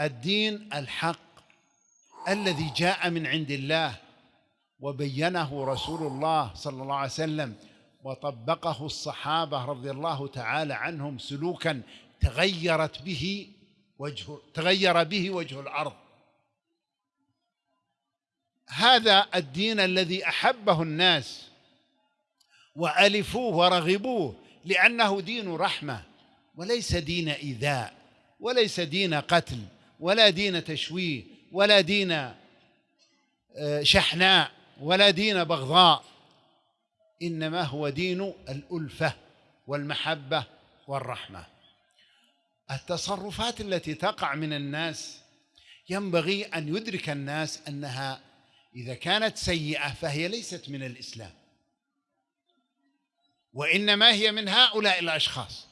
الدين الحق الذي جاء من عند الله وبينه رسول الله صلى الله عليه وسلم وطبقه الصحابة رضي الله تعالى عنهم سلوكا تغيرت به وجه تغير به وجه الأرض. هذا الدين الذي أحبه الناس وألفوه ورغبوه لأنه دين رحمة وليس دين إيذاء وليس دين قتل ولا دين تشويه ولا دين آه، شحناء ولا دين بغضاء. إنما هو دين الألفة والمحبة والرحمة. التصرفات التي تقع من الناس ينبغي أن يدرك الناس أنها إذا كانت سيئة فهي ليست من الإسلام. وإنما هي من هؤلاء الأشخاص.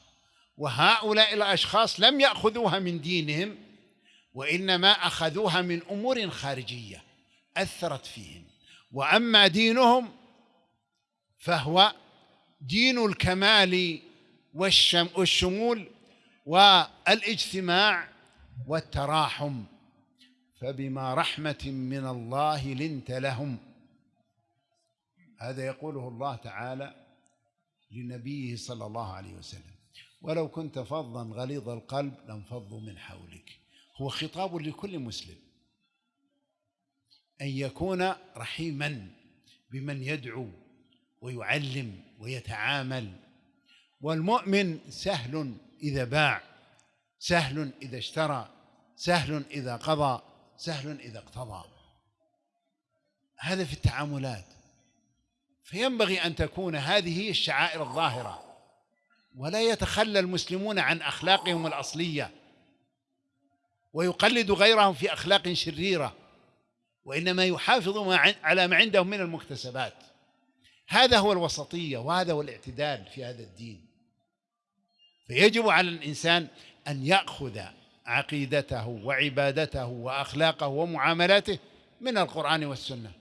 وهؤلاء الأشخاص لم يأخذوها من دينهم وإنما أخذوها من أمور خارجية أثرت فيهم وأما دينهم فهو دين الكمال والشمول والإجتماع والتراحم. فبما رحمة من الله لنت لهم. هذا يقوله الله تعالى لنبيه صلى الله عليه وسلم. ولو كنت فظا غليظ القلب لانفضوا من حولك. هو خطاب لكل مسلم. أن يكون رحيما بمن يدعو ويعلم ويتعامل. والمؤمن سهل إذا باع سهل إذا اشترى سهل إذا قضى سهل إذا اقتضى. هذا في التعاملات. فينبغي أن تكون هذه الشعائر الظاهرة. ولا يتخلى المسلمون عن أخلاقهم الأصلية. ويقلد غيرهم في أخلاق شريرة وإنما يحافظ على ما عندهم من المكتسبات. هذا هو الوسطية وهذا هو الاعتدال في هذا الدين. فيجب على الإنسان أن يأخذ عقيدته وعبادته وأخلاقه ومعاملاته من القرآن والسنة.